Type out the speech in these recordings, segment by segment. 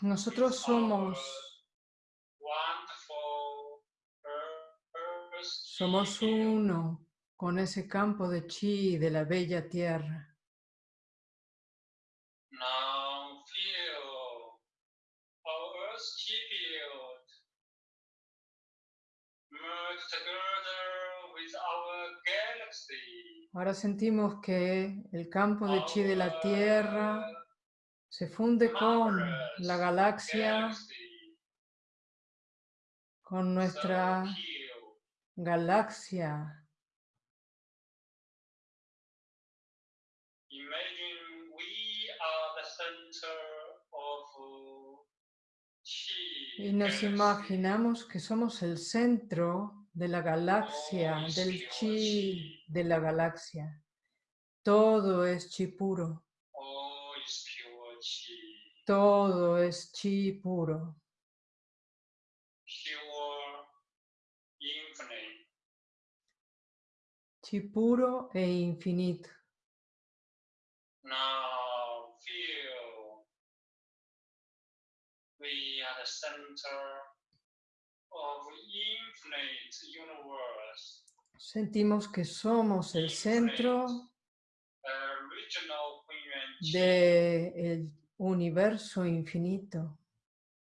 Nosotros somos, somos uno con ese campo de chi de la bella tierra. Ahora sentimos que el campo de chi de la Tierra se funde con la galaxia, con nuestra galaxia. Y nos imaginamos que somos el centro de la galaxia, del chi de la galaxia. Todo es chi puro. Todo es chi puro. Chi puro e infinito. Now feel we are the center Sentimos que somos el centro del universo infinito,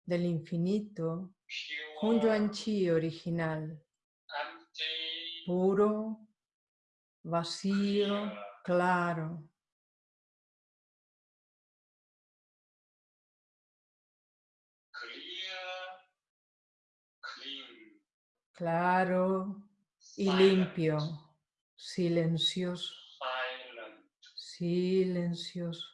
del infinito Hunyuan Chi original, puro, vacío, claro. claro y limpio, silencioso, silencioso.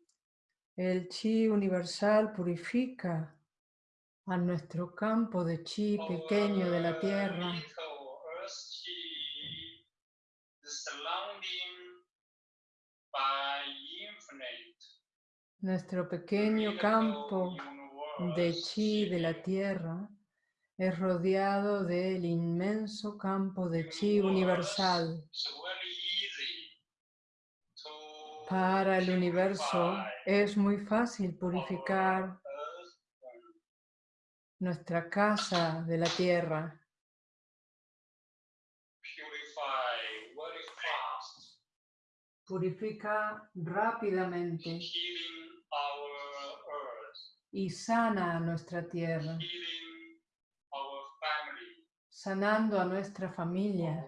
El chi universal purifica a nuestro campo de chi pequeño de la tierra. Nuestro pequeño campo de chi de la tierra es rodeado del inmenso campo de chi universal. Para el universo es muy fácil purificar nuestra casa de la tierra. Purifica rápidamente y sana nuestra tierra, sanando a nuestra familia,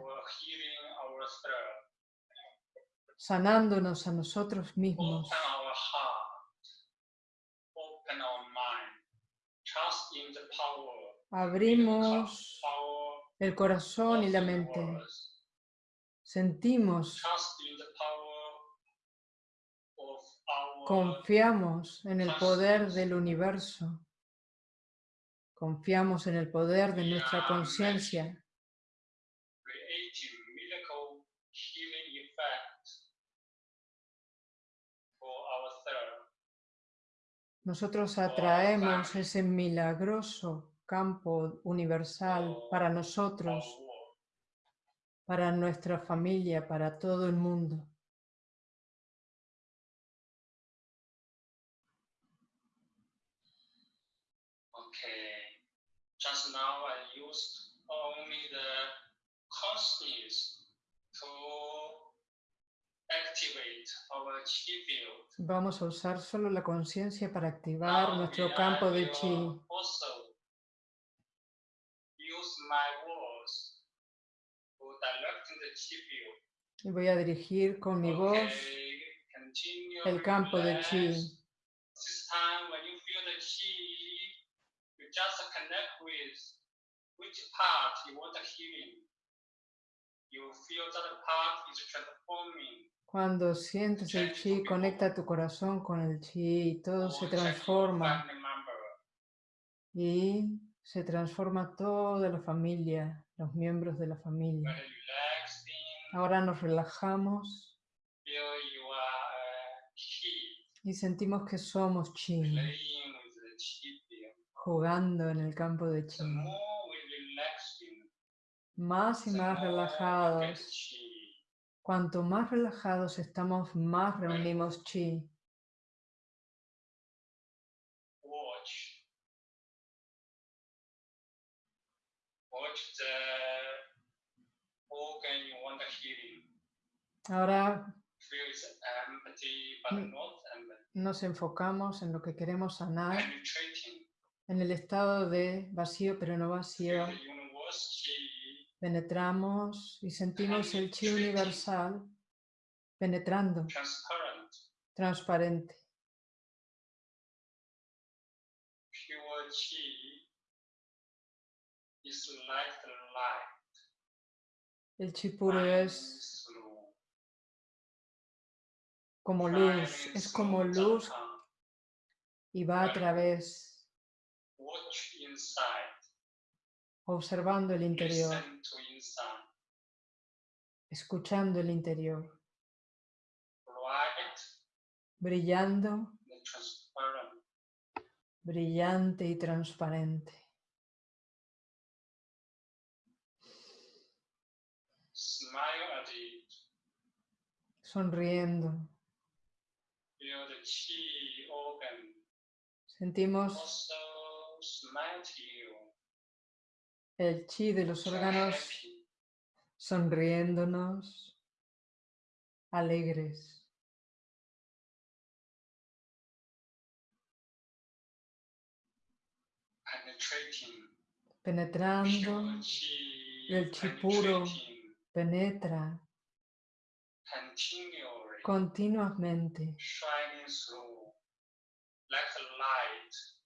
sanándonos a nosotros mismos. Abrimos el corazón y la mente. Sentimos, confiamos en el poder del universo. Confiamos en el poder de nuestra conciencia. Nosotros atraemos ese milagroso campo universal para nosotros, para nuestra familia, para todo el mundo. Just now I used only the consciousness to Vamos a usar solo la conciencia para activar nuestro campo de chi. Y voy a dirigir con mi voz el campo de chi. you feel that part is transforming. Cuando sientes el chi, conecta tu corazón con el chi y todo se check your transforma. Y se transforma toda la familia, los miembros de la familia. Ahora nos relajamos chi y sentimos que somos chi, playing with the chi field. jugando en el campo de chi. Más y más relajados. Cuanto más relajados estamos, más reunimos chi. Ahora Mm. nos enfocamos en lo que queremos sanar, en el estado de vacío pero no vacío. Penetramos y sentimos el chi universal penetrando, transparent. transparente. El chi puro es como luz, es como luz y va a través, Watch inside. Observando el interior, escuchando el interior, brillando, brillante y transparente. Sonriendo, sentimos el chi de los órganos sonriéndonos, alegres. Penetrando, el chi puro. penetra continuamente,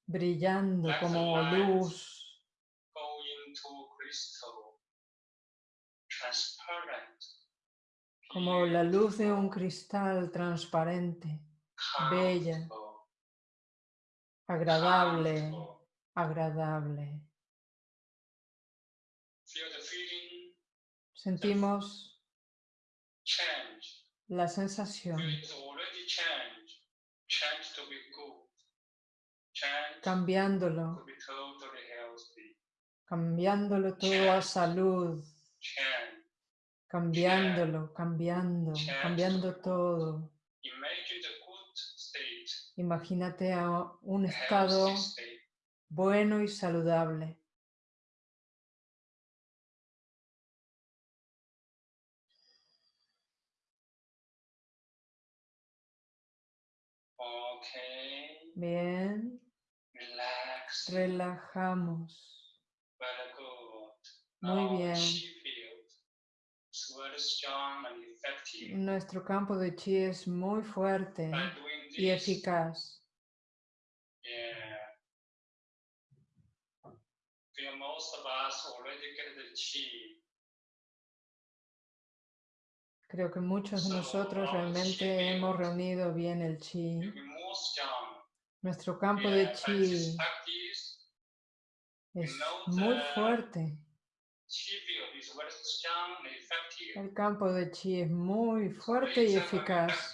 brillando como luz, como la luz de un cristal transparente, bella. agradable, agradable. Sentimos la sensación. Feel cambiándolo todo a salud, cambiándolo, cambiando, cambiando todo. Imagínate a un estado bueno y saludable. Bien, relajamos. Muy Now, bien. Nuestro campo de chi es muy fuerte y eficaz. chi. Creo que muchos de nosotros realmente hemos reunido bien el chi. Nuestro campo de chi es muy fuerte. El campo de chi es muy fuerte y eficaz.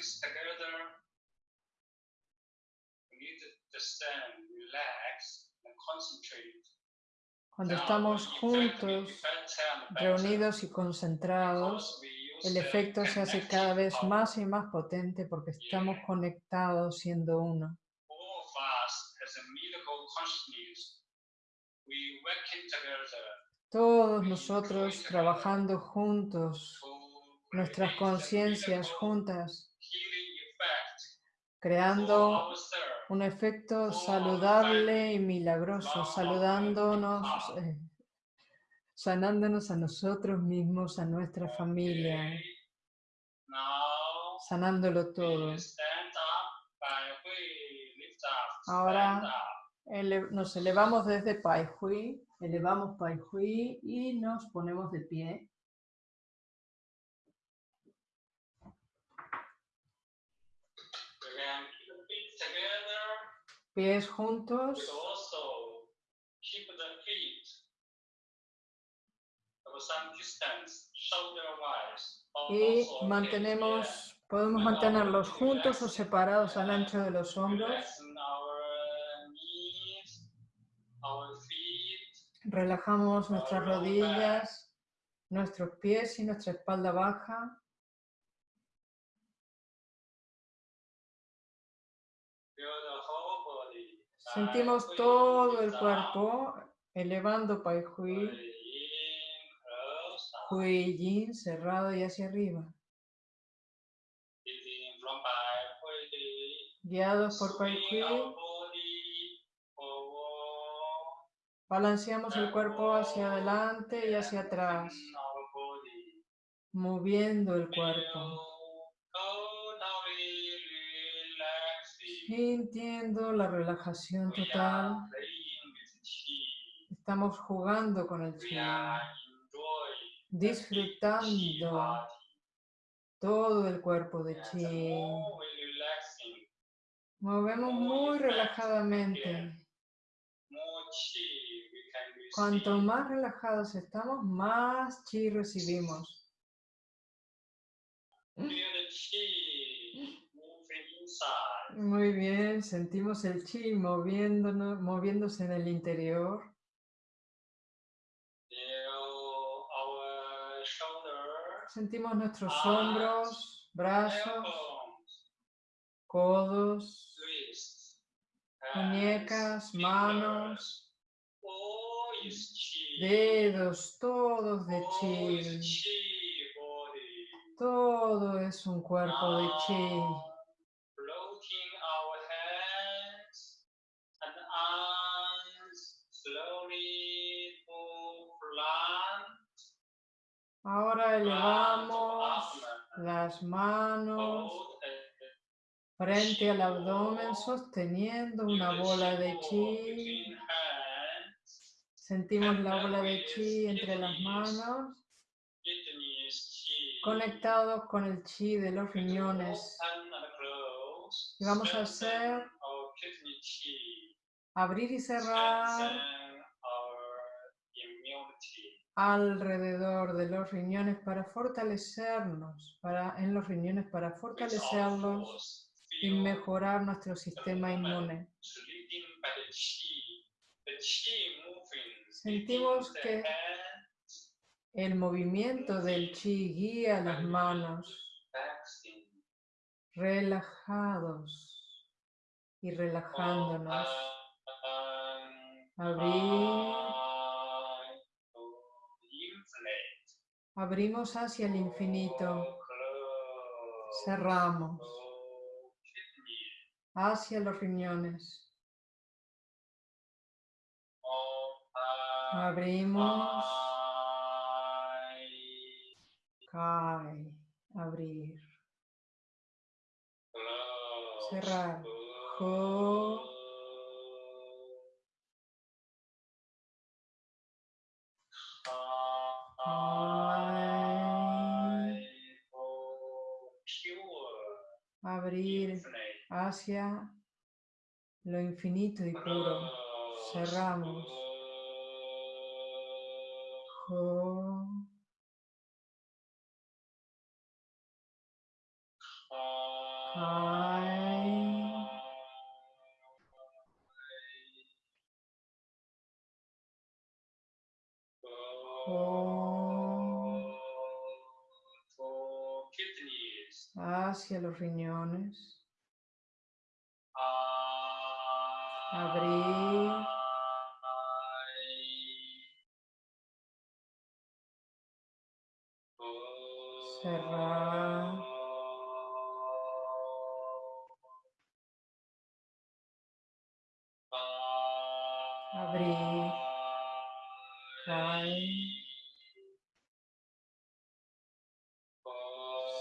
Cuando estamos juntos, reunidos y concentrados, el efecto se hace cada vez más y más potente porque estamos conectados siendo uno. All of us as a medical consciousness, we working together Todos nosotros trabajando juntos, to nuestras conciencias juntas, creando un efecto saludable y milagroso, saludándonos, eh, sanándonos a nosotros mismos, a nuestra familia, sanándolo todo. Ahora-. Ele nos elevamos desde Pai Hui, elevamos Pai Hui y nos ponemos de pie. Pies juntos. Y mantenemos, podemos mantenerlos juntos o separados al ancho de los hombros. Relajamos nuestras rodillas, nuestros pies y nuestra espalda baja. Sentimos todo el cuerpo elevando Pai Hui Hui, Yin cerrado y hacia arriba. Guiados por Pai Hui, balanceamos el cuerpo hacia adelante y hacia atrás, moviendo el cuerpo, sintiendo la relajación total. Estamos jugando con el chi, disfrutando todo el cuerpo de chi. Movemos muy relajadamente. Cuanto más relajados estamos, más chi recibimos. Muy bien, sentimos el chi moviéndose en el interior. Sentimos nuestros hombros, brazos, codos, muñecas, manos, fingers. All is chi. Dedos, todos de chi. Todo es un cuerpo de chi. Ahora elevamos las manos frente al abdomen sosteniendo una bola de chi. Sentimos la bola de chi entre las manos, conectados con el chi de los riñones. Y vamos a hacer chi. Abrir y cerrar immunity. alrededor de los riñones para fortalecernos, para, en los riñones para fortalecerlos y mejorar nuestro sistema inmune. Sentimos que el movimiento del chi guía las manos relajados y relajándonos. Abrir, abrimos hacia el infinito, cerramos hacia los riñones. Abrimos, cae, abrir, cerrar. Abrir hacia lo infinito y puro. Cerramos. Hacia los riñones. Abrir. Cerrar. Abrir. Cae.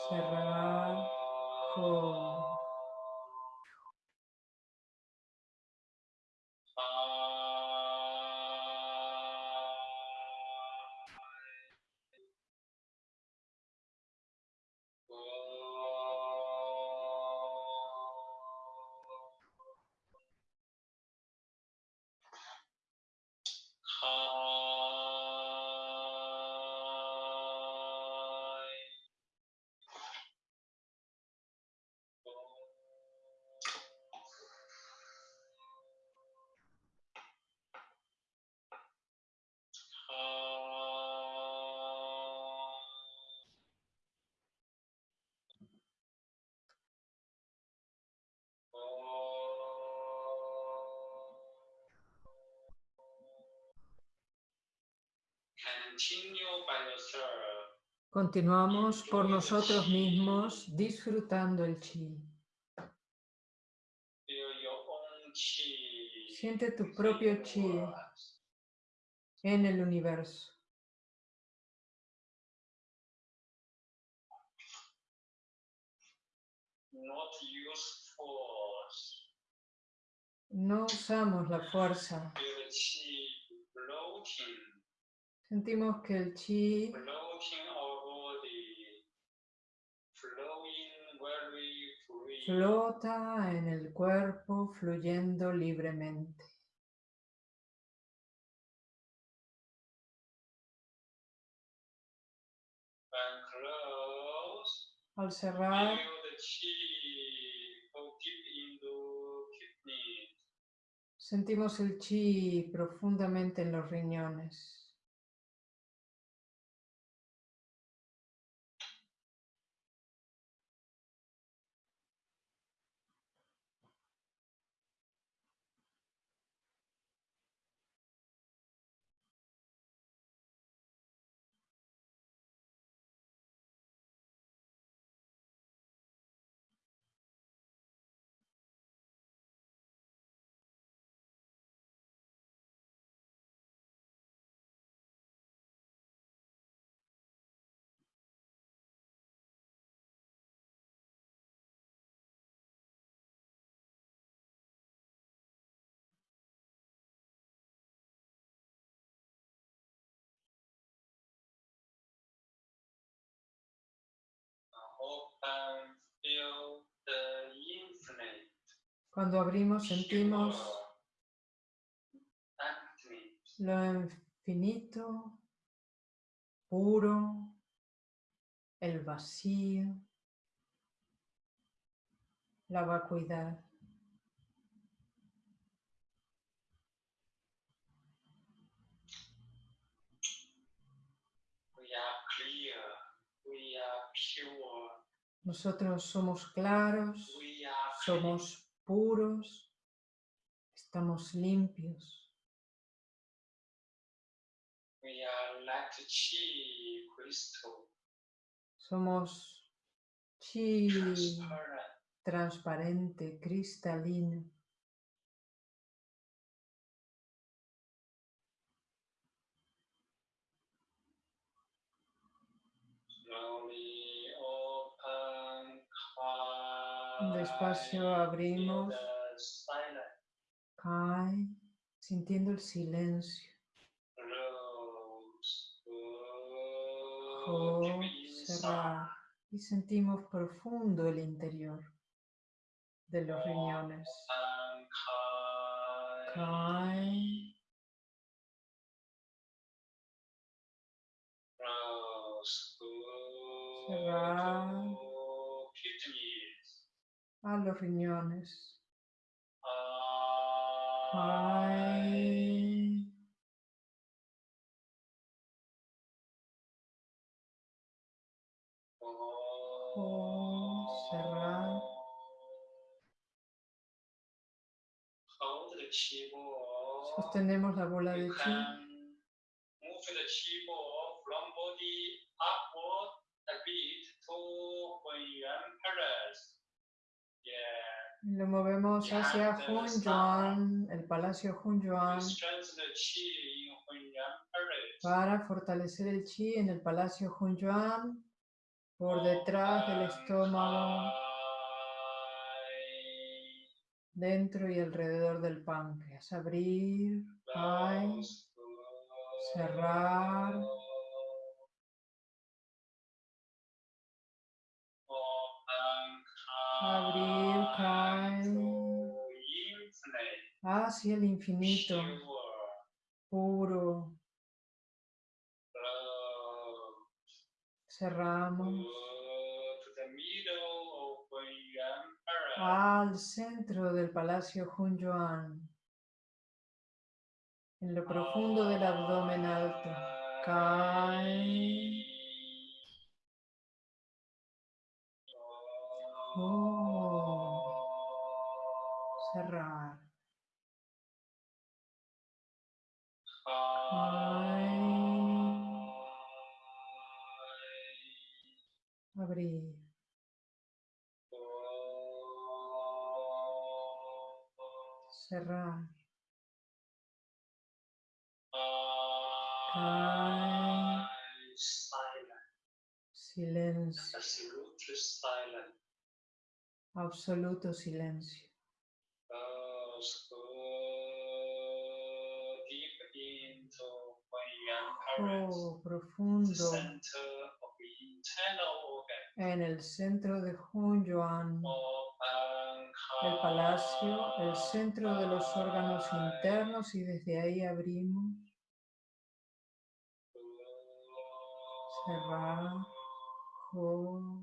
Cerrar. Continuamos por nosotros mismos disfrutando el chi. Siente tu propio chi en el universo. No usamos la fuerza. Feel the chi floating, Sentimos que el chi flota en el cuerpo fluyendo libremente. Al cerrar, sentimos el chi profundamente en los riñones. Cuando abrimos sentimos lo infinito, puro, el vacío, la vacuidad. we are pure, Nosotros somos claros, somos puros, estamos limpios, somos chi transparent, transparente, cristalino. Despacio abrimos. Cae sintiendo el silencio. Y sentimos profundo el interior de los riñones. Cae, Cerrar. A los riñones. Cerrar. Ball. sostenemos la bola de chi. Lo movemos hacia Hunyuan, el Palacio Hunyuan, para fortalecer el chi en el Palacio Hunyuan, por detrás del estómago, dentro y alrededor del páncreas. Abrir, cerrar. Abrir, hacia el infinito, puro. Cerramos al centro del Palacio Hunyuan, en lo profundo del abdomen alto. Cae. Oh. Cerrar, cae, silencio, absoluto silencio. Oh, profundo en el centro de Hunyuan, el palacio, el centro de los órganos internos y desde ahí abrimos, cerrar, oh,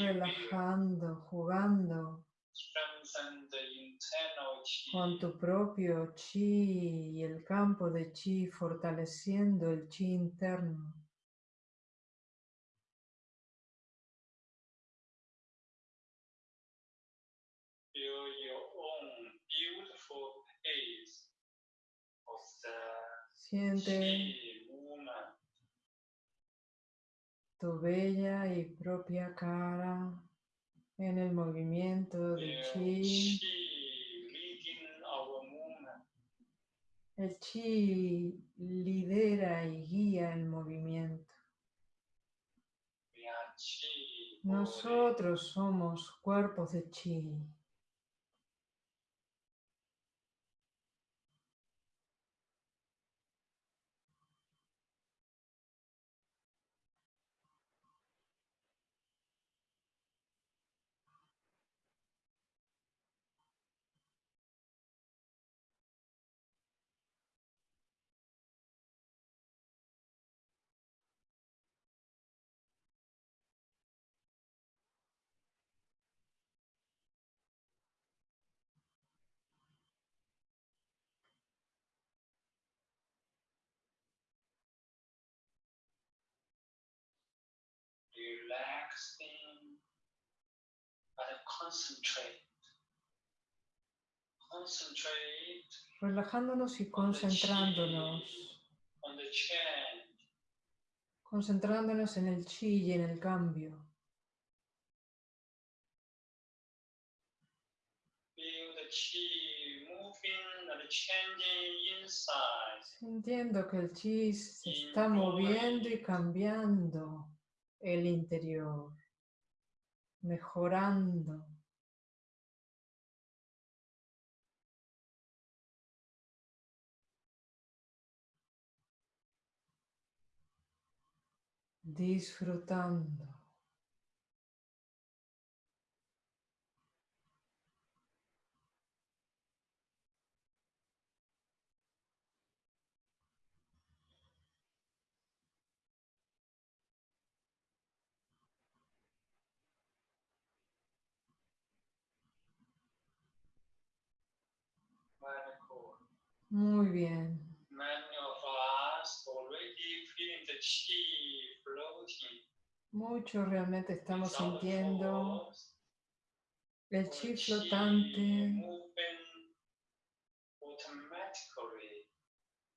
relajando, jugando con tu propio chi y el campo de chi, fortaleciendo el chi interno. Siente chi movement. Tu bella y propia cara en el movimiento Feel chi. El chi lidera y guía el movimiento. Nosotros somos cuerpos de chi. Relaxing, but concentrate. Concentrate Relajándonos y concentrándonos. on the change. Concentrándonos en el chi y en el cambio. Feel the chi moving and changing inside. Sintiendo que el chi se está moviendo y cambiando el interior. Mejorando. Disfrutando. Very cool. Muy bien. Many of us already feeling the chi floating. Mucho realmente estamos sintiendo el chi flotante.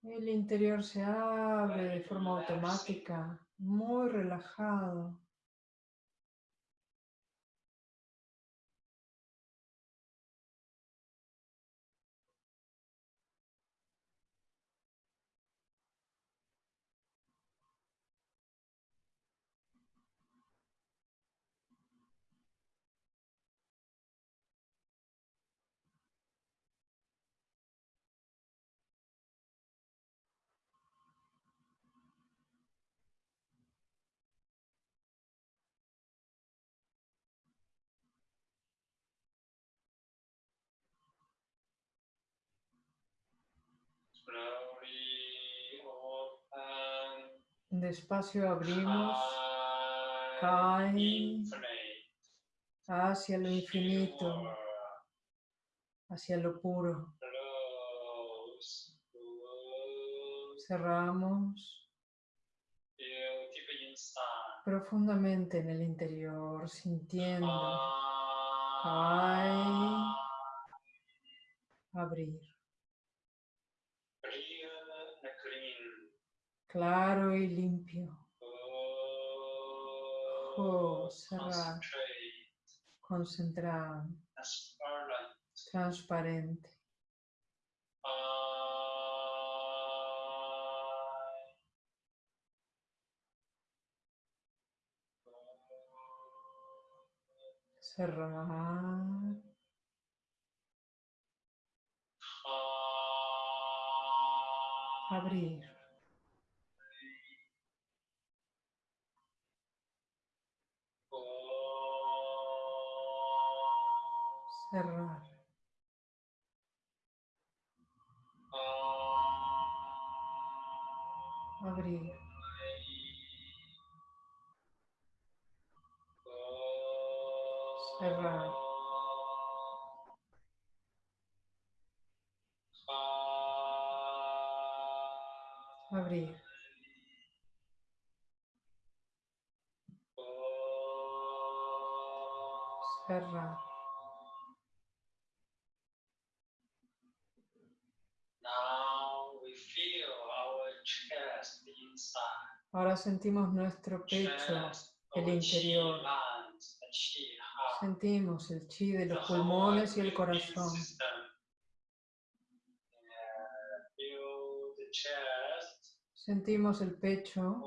El interior se abre de forma automática, muy relajado. Despacio abrimos infinite, hacia lo infinito, hacia lo puro. Cerramos profundamente en el interior, sintiendo Kai. abrir. Claro y limpio. Oh, cerrar. concentrate, Concentrado, transparent. transparente. Cerrar. Abrir. Ahora sentimos nuestro pecho, el interior. Sentimos el chi de los pulmones y el corazón. Sentimos el pecho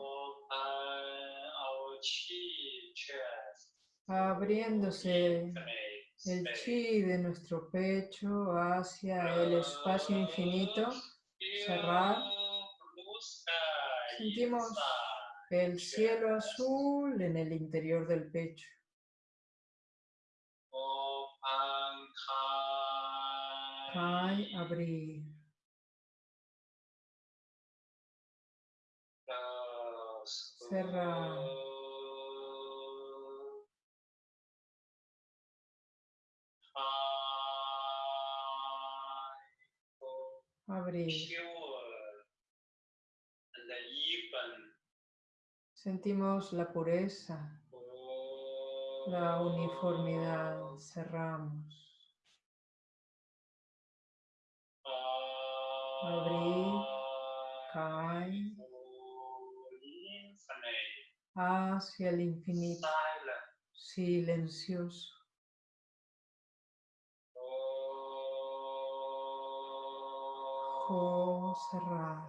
abriéndose el chi de nuestro pecho hacia el espacio infinito. Cerrar. Sentimos. El cielo azul en el interior del pecho. Abrir. Abrir. pure, and even. Sentimos la pureza, la uniformidad. Cerramos. Abrir, Infinite, hacia el infinito, silencioso. O cerrar,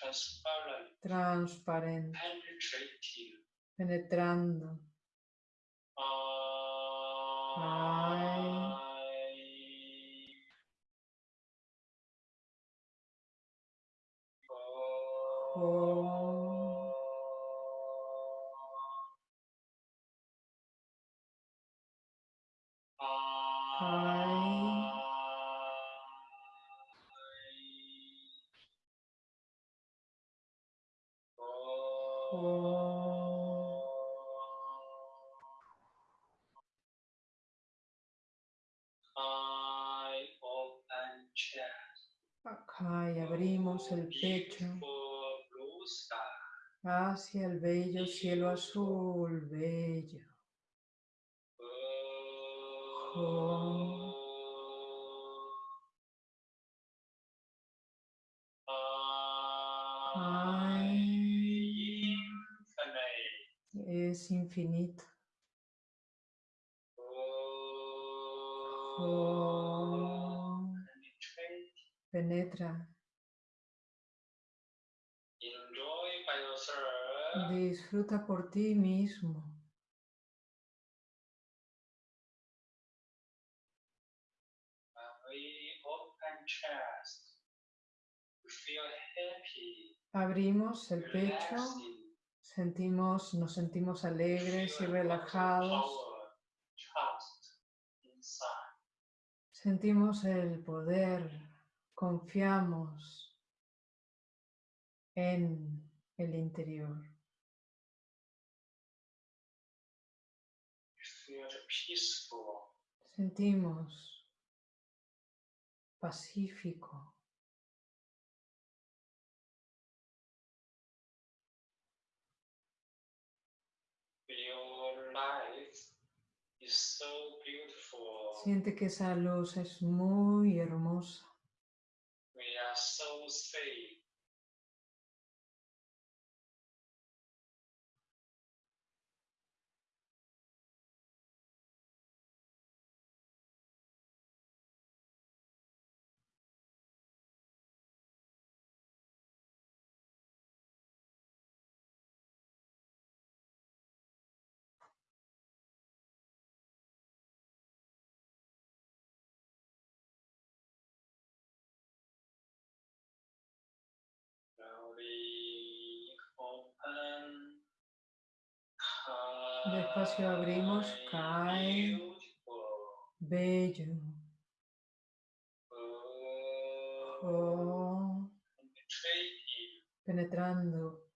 Transparent, transparente, penetrando. Abrimos el pecho hacia el bello cielo azul, bello. Es infinito. Penetra. Disfruta por ti mismo. Abrimos el pecho, sentimos, nos sentimos alegres y relajados. Sentimos el poder, confiamos en el interior. Peaceful. Sentimos pacífico. Your life is so beautiful. Siente que esa luz es muy hermosa. We are so safe. Despacio abrimos, cae. Bello. Oh, penetrando.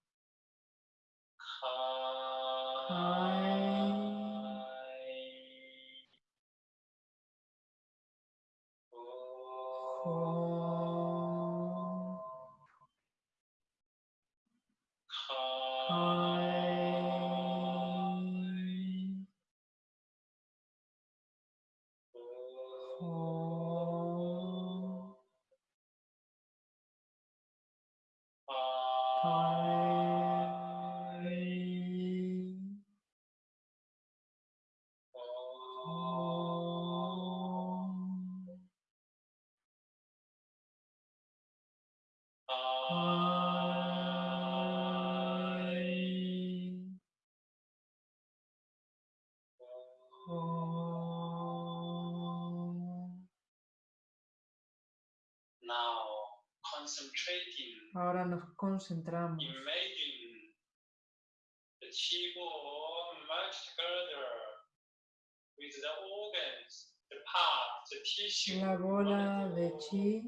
The tissue. La bola de chi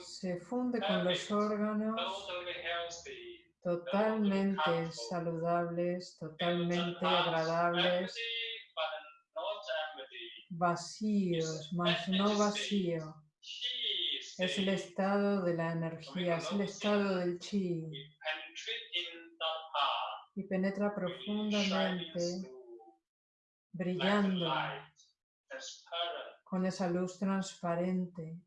se funde con los órganos totalmente saludables, totalmente agradables, vacíos, mas no vacío. Es el estado de la energía, es el estado del chi y penetra profundamente, brillando con esa luz transparente.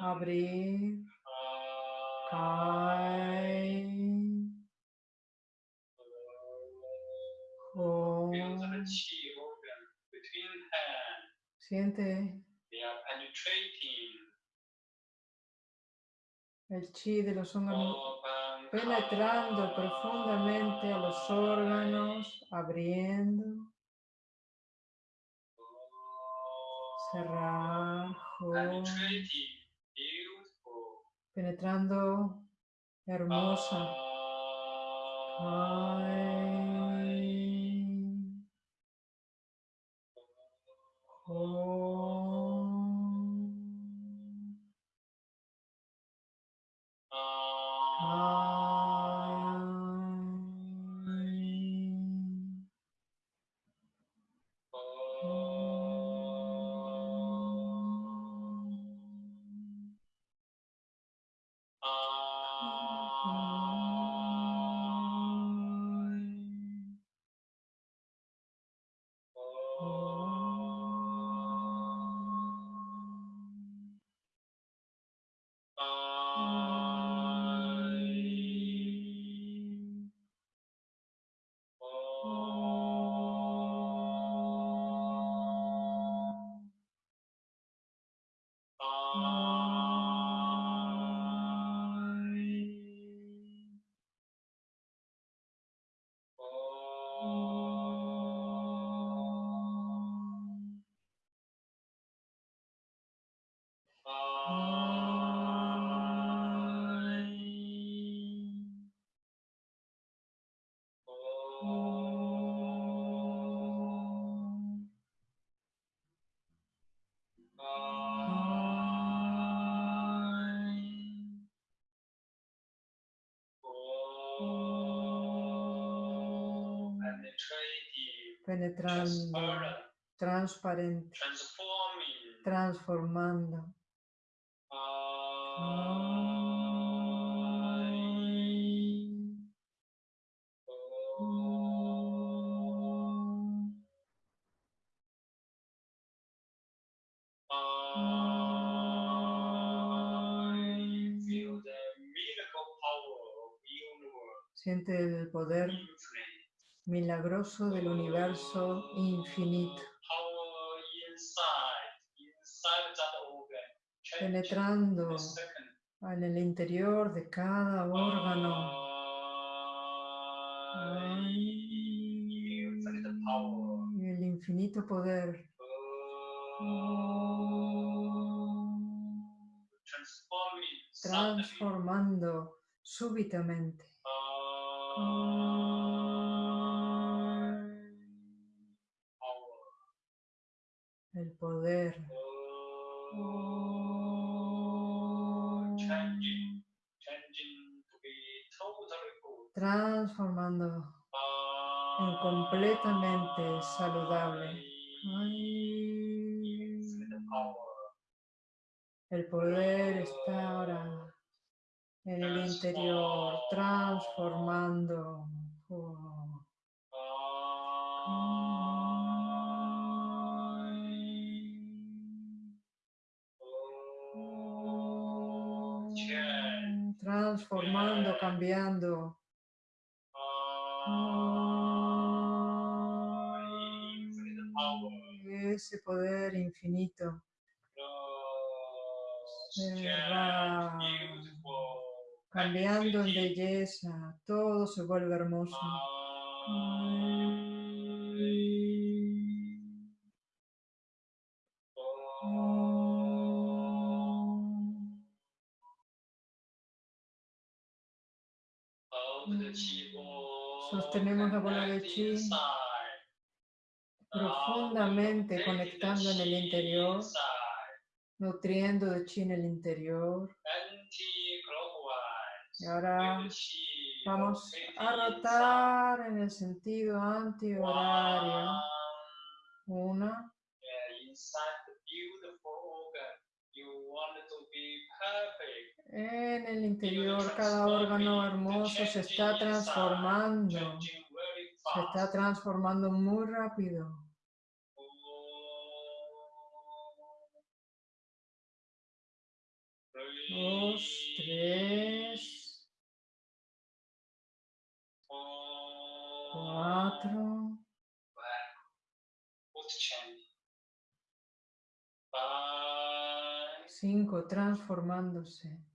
Abrir, hands. siente. El chi de los Open. penetrando profundamente a los órganos, abriendo, cerrar, penetrando, hermosa, transparente, transformando. Siente el poder milagroso del universo infinito, Power inside, inside that organ. changing penetrando en el interior de cada órgano. Y el infinito poder. Transformando súbitamente. El poder. Transformando en completamente saludable. Ay. El poder está ahora en el interior, transformando. Oh. Transformando, cambiando. Ese poder infinito se va cambiando en belleza. Todo se vuelve hermoso. Sostenemos la bola de chi profundamente conectando en el interior, nutriendo de chi en el interior. Y ahora vamos a rotar en el sentido antihorario. Una, Inside the beautiful organ, you want it to be perfect. En el interior cada órgano hermoso se está transformando. Se está transformando muy rápido. Dos, tres, cuatro, cinco, transformándose.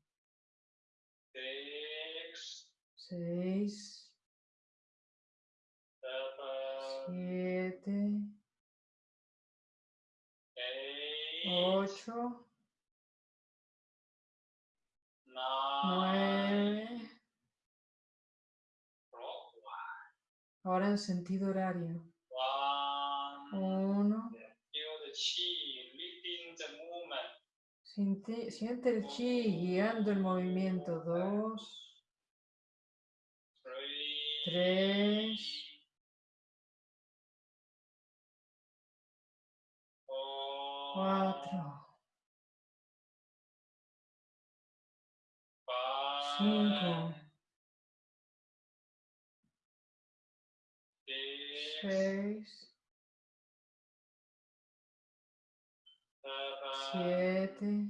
Seis, siete, ocho, nueve. Ahora en sentido horario. Uno. Siente, el chi guiando el movimiento. Dos, tres, cuatro, cinco, seis, siete,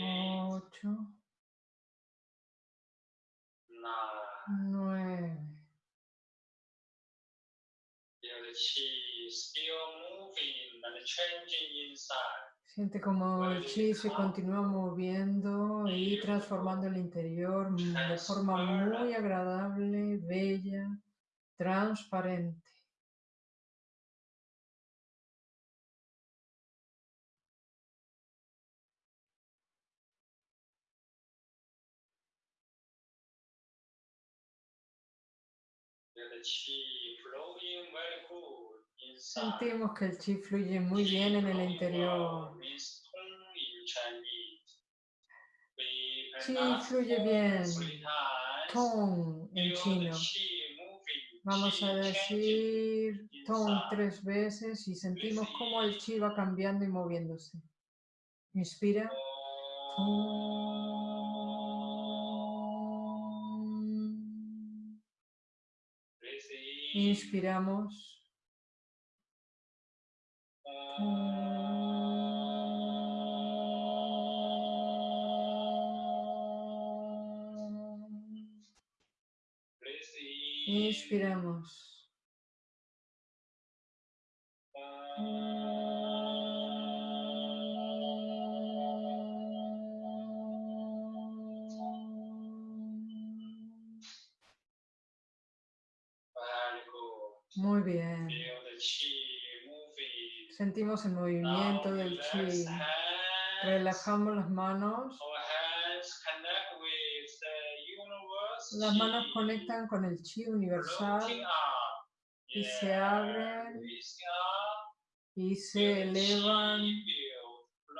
ocho, inside. Siente como el chi se continúa moviendo y transformando el interior de forma muy agradable, bella, transparente. Sentimos que el chi fluye muy bien en el interior. Chi fluye bien. Tong en chino. Vamos a decir Tong tres veces y sentimos cómo el chi va cambiando y moviéndose. Inspira. Tong. Inspiramos. Inspiramos. Sentimos el movimiento del chi. Relajamos las manos. Las manos conectan con el chi universal y se abren y se elevan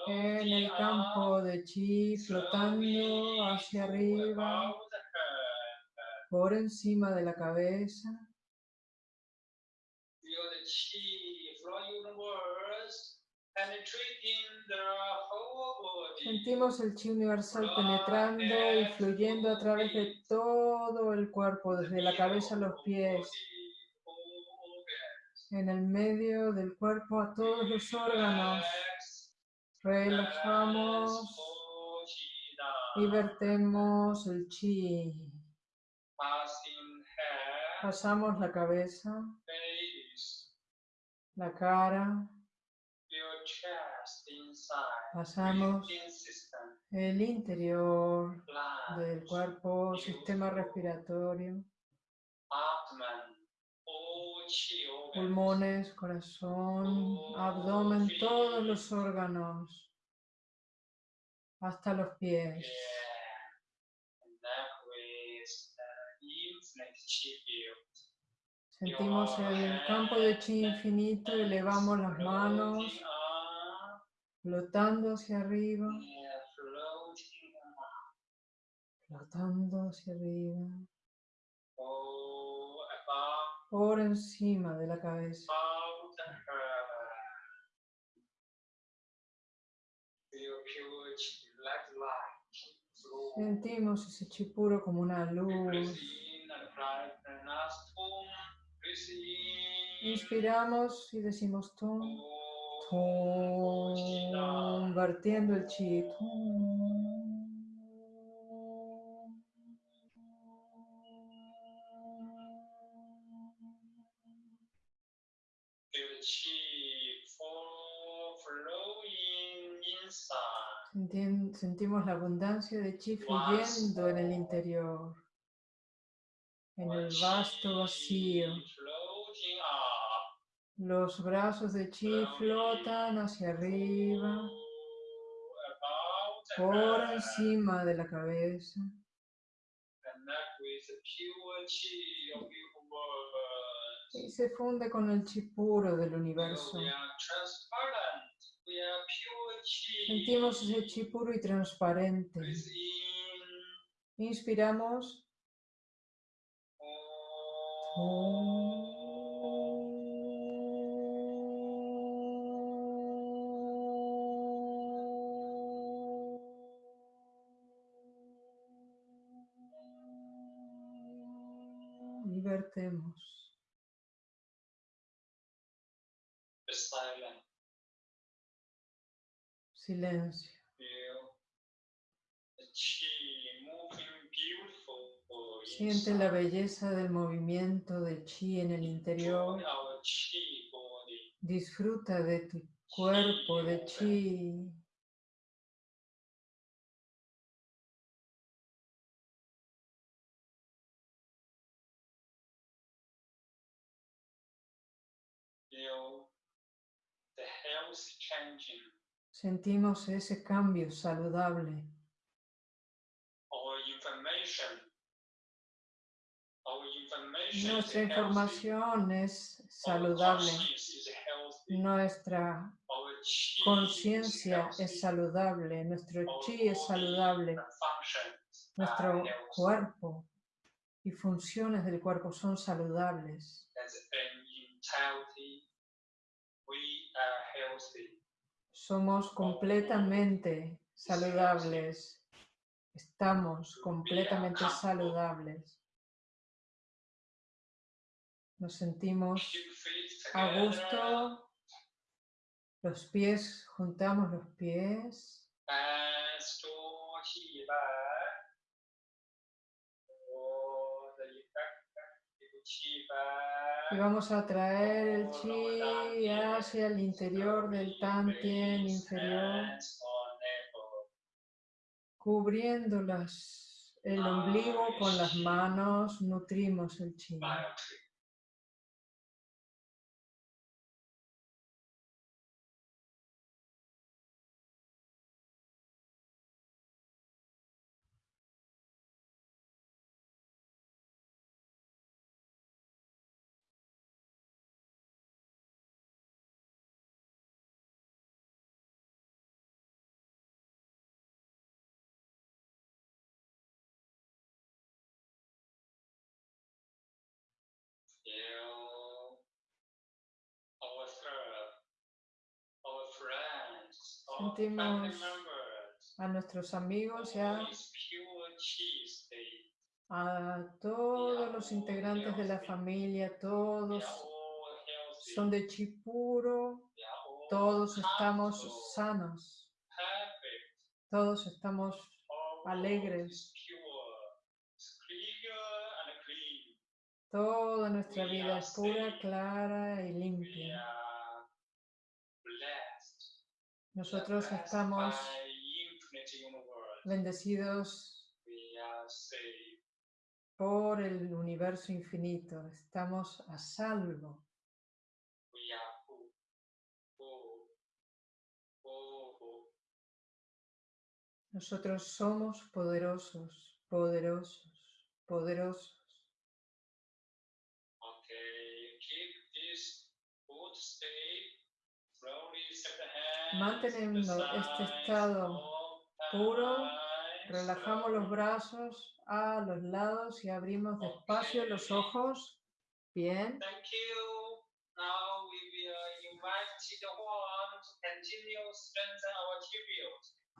en el campo de chi, flotando hacia arriba, por encima de la cabeza. Feel the chi flowing universe, penetrating the whole body. Sentimos el chi universal penetrando y fluyendo a través de todo el cuerpo, desde la cabeza a los pies, en el medio del cuerpo a todos los órganos. Relajamos y vertemos el chi. Pasamos la cabeza, la cara, pasamos el interior del cuerpo, sistema respiratorio, pulmones, corazón, abdomen, todos los órganos, hasta los pies. Sentimos el campo de chi infinito, elevamos las manos, flotando hacia arriba, flotando hacia arriba, por encima de la cabeza. Sentimos ese chi puro como una luz. Inspiramos y decimos tum, vertiendo el chi. Sentimos la abundancia de chi fluyendo en el interior, en el vasto vacío. Los brazos de chi flotan hacia arriba, por encima de la cabeza. Y se funde con el chi puro del universo. Sentimos ese chi puro y transparente. Inspiramos. Y Silencio. Siente la belleza del movimiento de chi en el interior. Disfruta de tu cuerpo de chi. Sentimos ese cambio saludable. Nuestra información es saludable. Nuestra conciencia es saludable. Nuestro chi es saludable. Nuestro cuerpo y funciones del cuerpo son saludables. Somos completamente saludables. Estamos completamente saludables. Nos sentimos a gusto. Los pies, juntamos los pies. Y 氛，vamos a traer el chi hacia el interior del tantien inferior, cubriendo las- el ombligo con las manos, nutrimos el chi. Sentimos A nuestros amigos y a, a todos los integrantes de la familia, todos son de chi puro, todos estamos sanos, todos estamos alegres. Toda nuestra vida es pura, clara y limpia. are blessed. We are Nosotros estamos bendecidos por el universo infinito. Estamos a salvo. Nosotros somos poderosos, poderosos, poderosos. Okay, keep this Manteniendo este estado puro, Relajamos los brazos a los lados y abrimos despacio los ojos. Bien.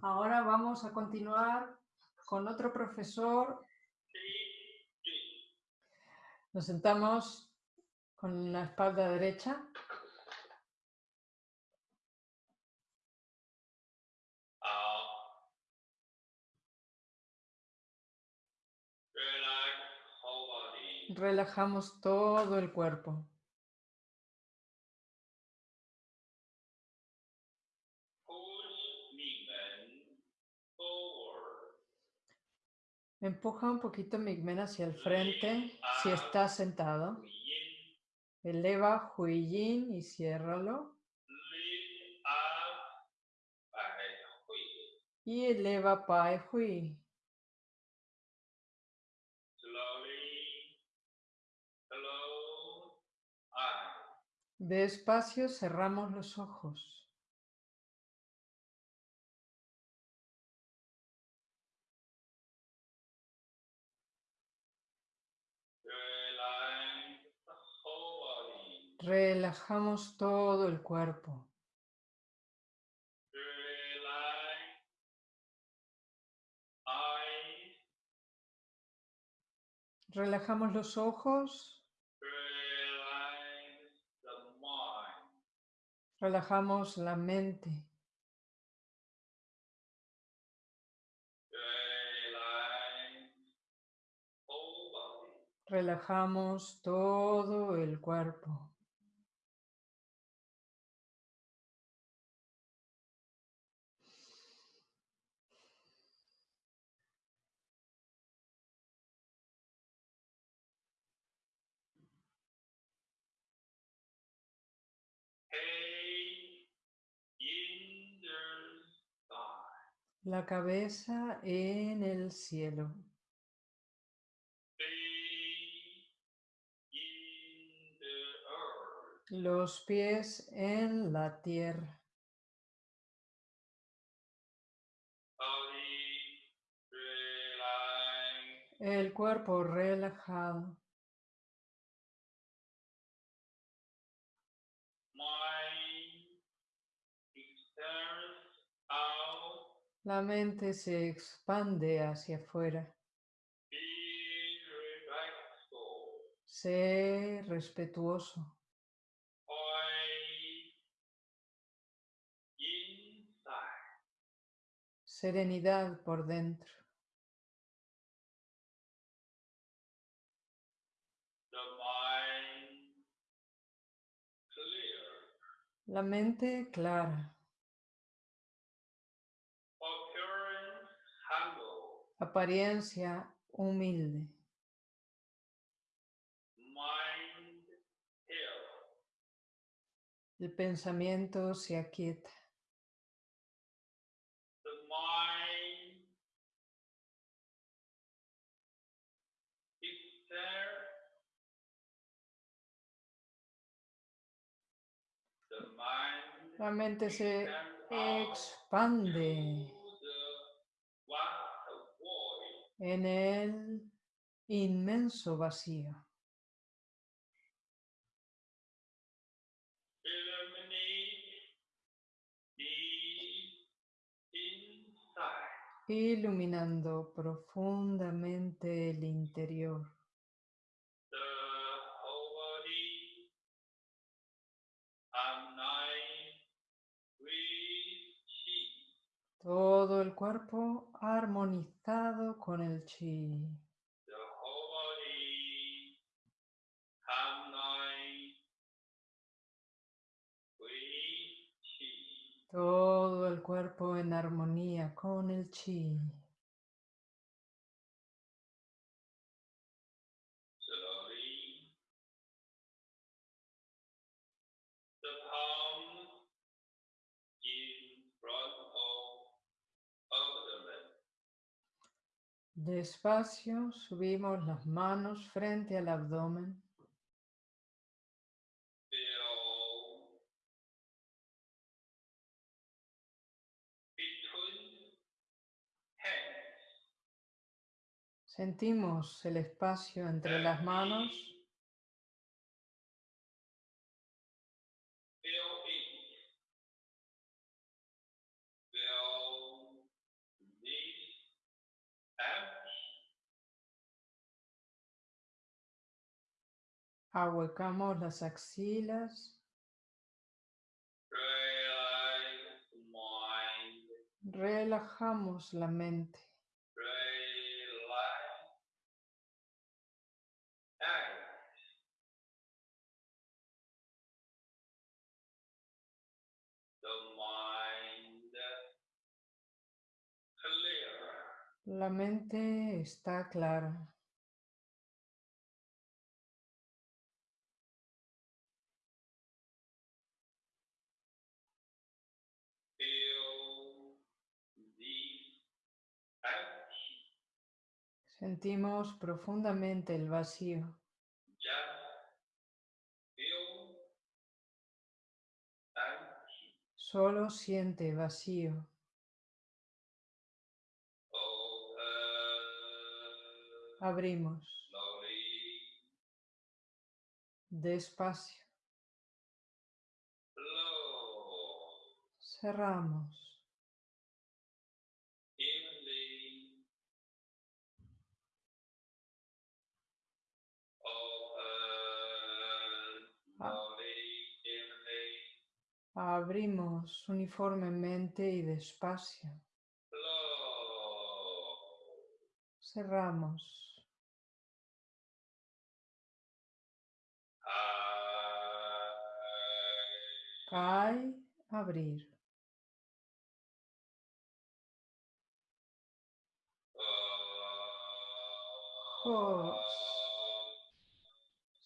Ahora vamos a continuar con otro profesor. Nos sentamos con la espalda derecha. Relajamos todo el cuerpo. Empuja un poquito Migmen hacia el frente si está sentado. Eleva Huiyin y ciérralo. Y eleva Pai Hui. Despacio cerramos los ojos. Relajamos todo el cuerpo. Relajamos los ojos. Relajamos la mente. Relajamos todo el cuerpo. La cabeza en el cielo. Los pies en la tierra. El cuerpo relajado. La mente se expande hacia afuera. Sé respetuoso. Serenidad por dentro. La mente clara. Apariencia humilde. El pensamiento se aquieta. La mente se expande to the vast void. En el inmenso vacío. Iluminando profundamente el interior. Todo el cuerpo armonizado con el chi. Todo el cuerpo en armonía con el chi. Despacio subimos las manos frente al abdomen. Sentimos el espacio entre las manos. Feel it. Feel this empty. Ahuecamos las axilas. Relajamos la mente. La mente está clara. Sentimos profundamente el vacío. Solo siente vacío. Abrimos despacio. Cerramos. Abrimos uniformemente y despacio. Cerramos. Cae, abrir.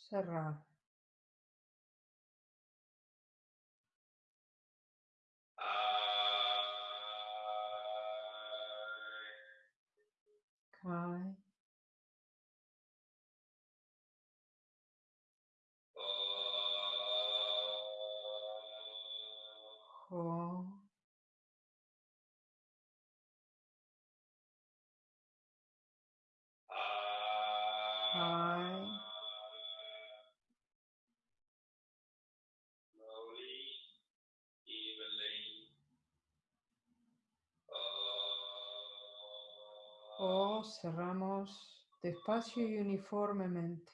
Cerrar. Cae. Jo. Ay. Cerramos despacio y uniformemente.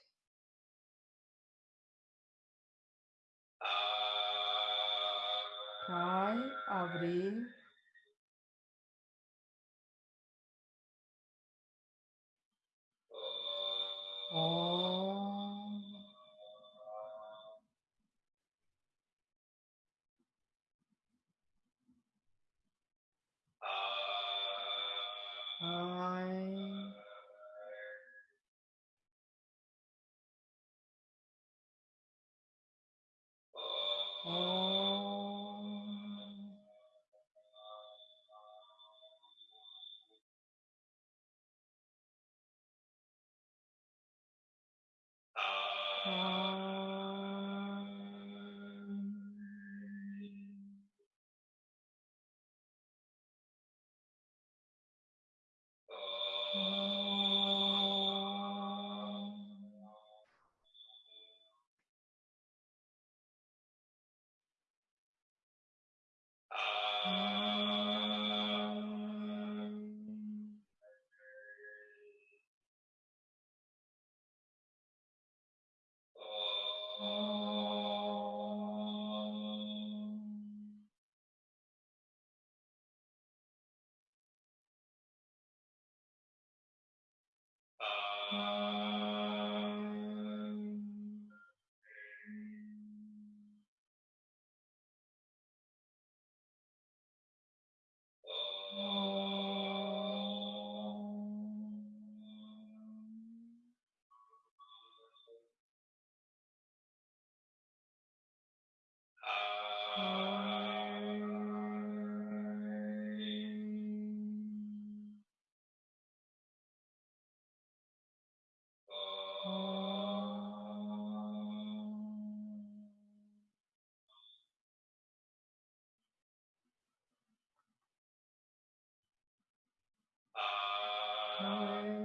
Uh,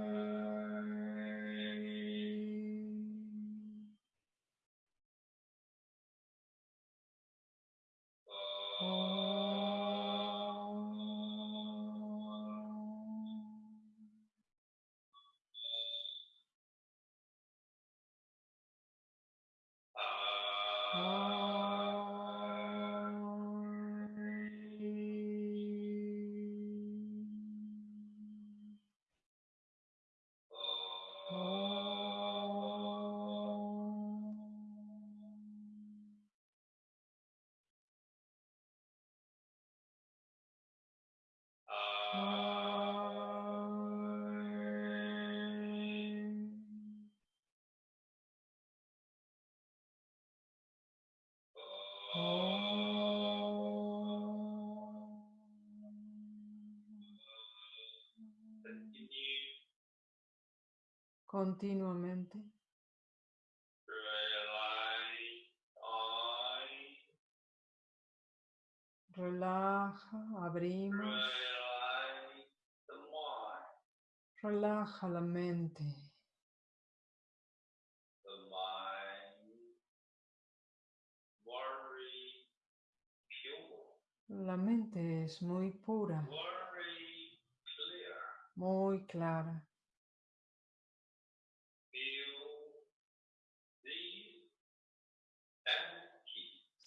Continuamente. Relaja, abrimos. Relaja la mente. La mente es muy pura, muy clara.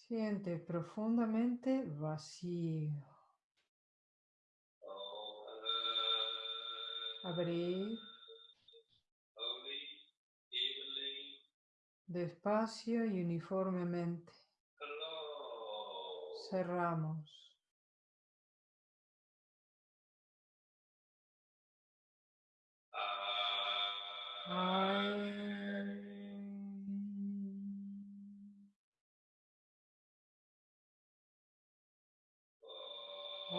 Siente profundamente vacío. Abrir despacio y uniformemente. Cerramos. Ah.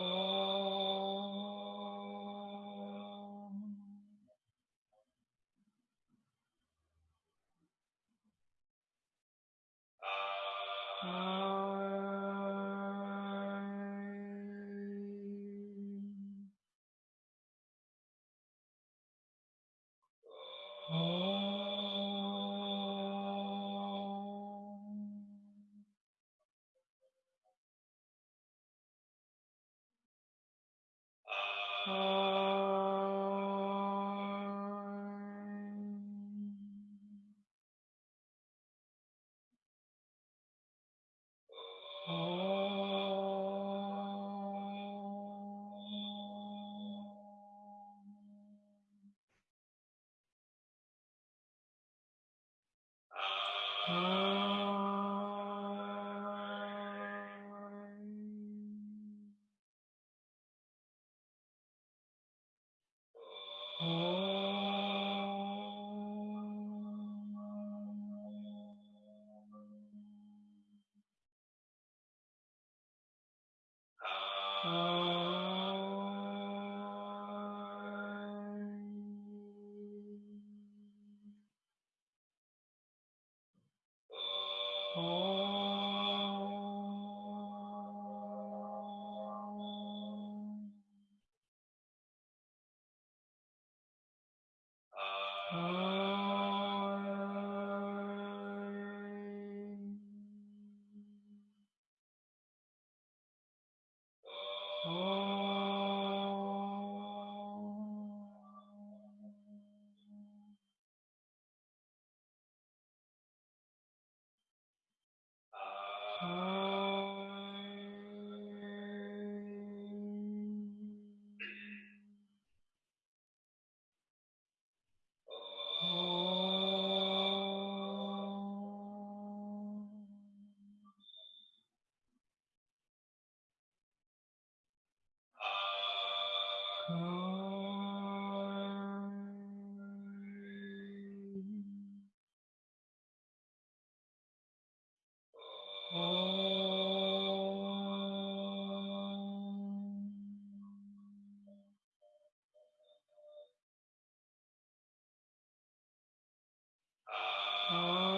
Oh.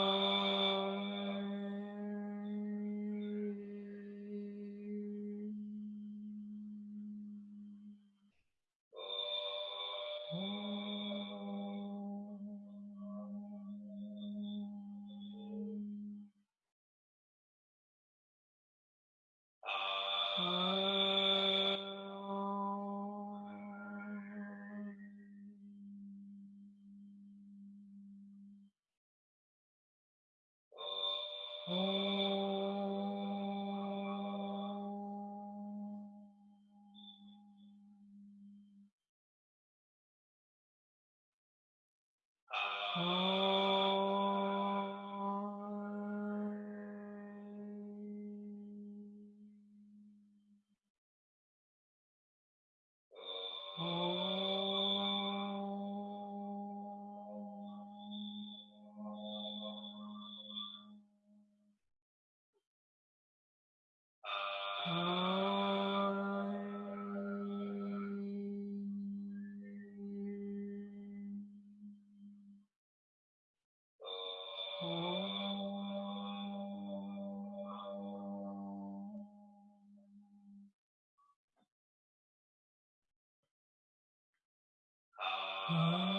Muy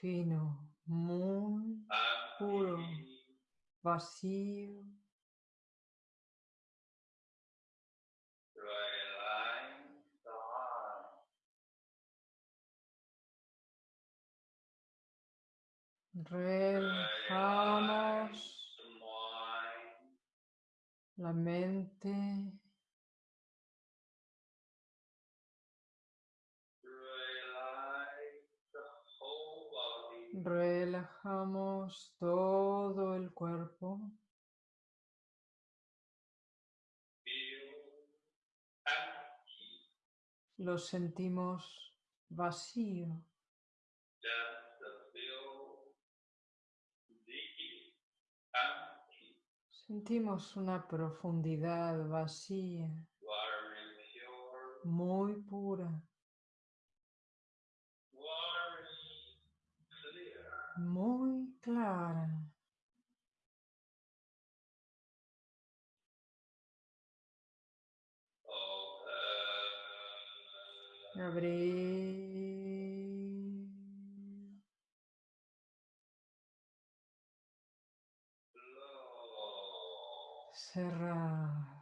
fino, muy puro, vacío, Relajamos la mente. Relajamos todo el cuerpo. Lo sentimos vacío. Sentimos una profundidad vacía, muy pura, clear. muy clara. Open. Abrir. Close. Cerrar.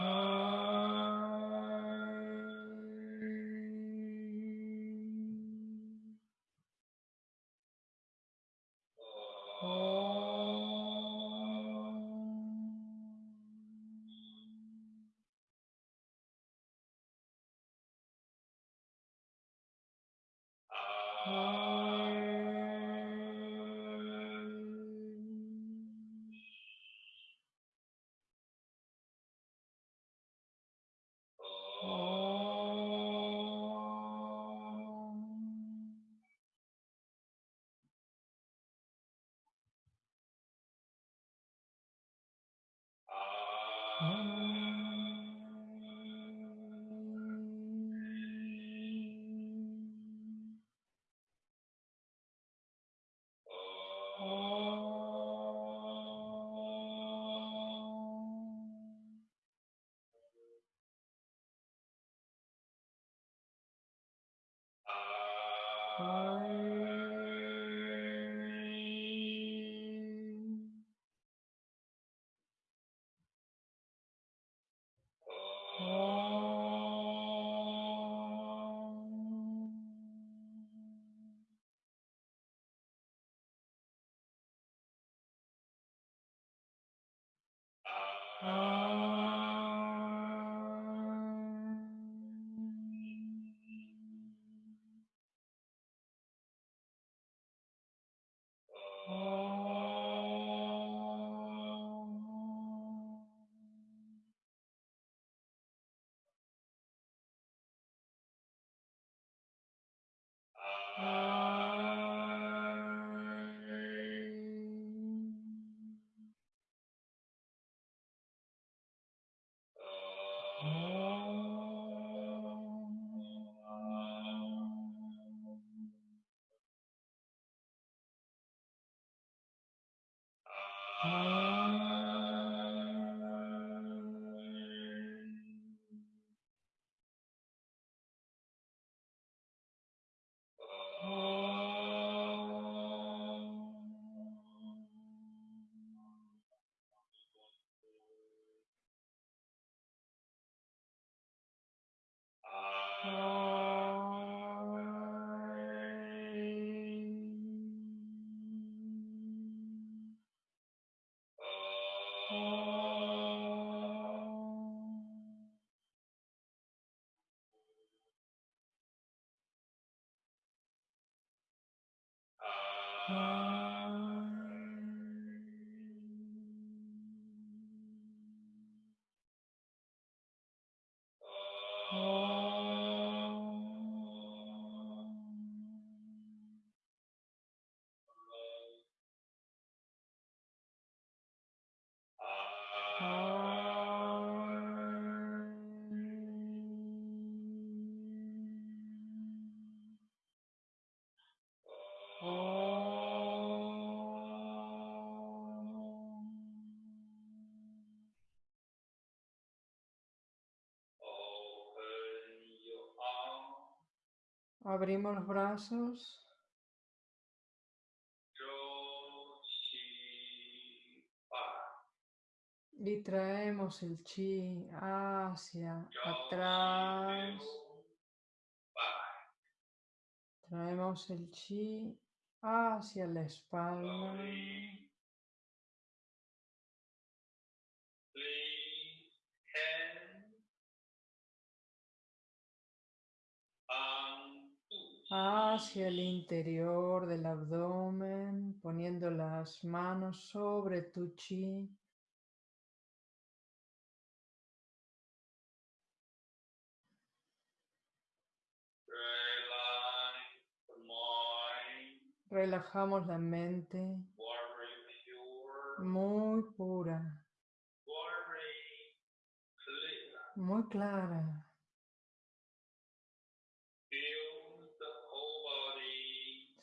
Oh. I Oh. Abrimos los brazos. Y traemos el chi hacia atrás. Traemos el chi hacia la espalda. Hacia el interior del abdomen, poniendo las manos sobre tu chi. Relajamos la mente muy pura, muy clara.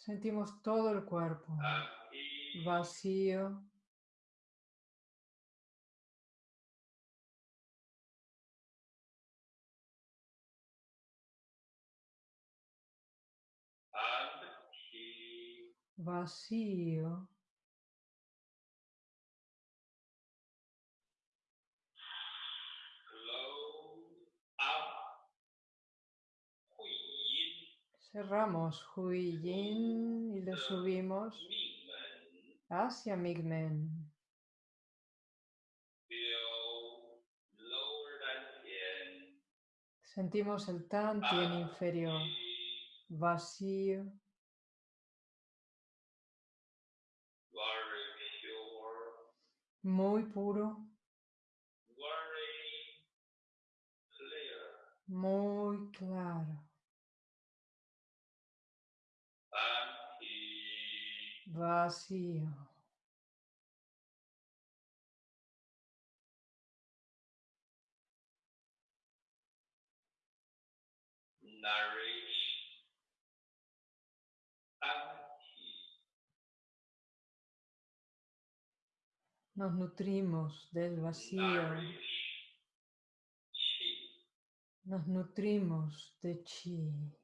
Sentimos todo el cuerpo vacío. Vacío. Cerramos Hui Yin y lo subimos hacia Migmen. Sentimos el Tantien inferior, vacío. Muy puro. Muy claro. vacío. Nos nutrimos del vacío. Nos nutrimos de chi.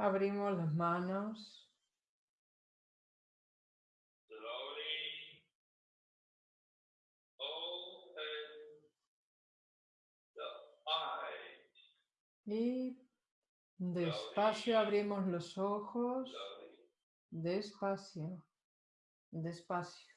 Abrimos las manos. Y despacio abrimos los ojos. Despacio. Despacio.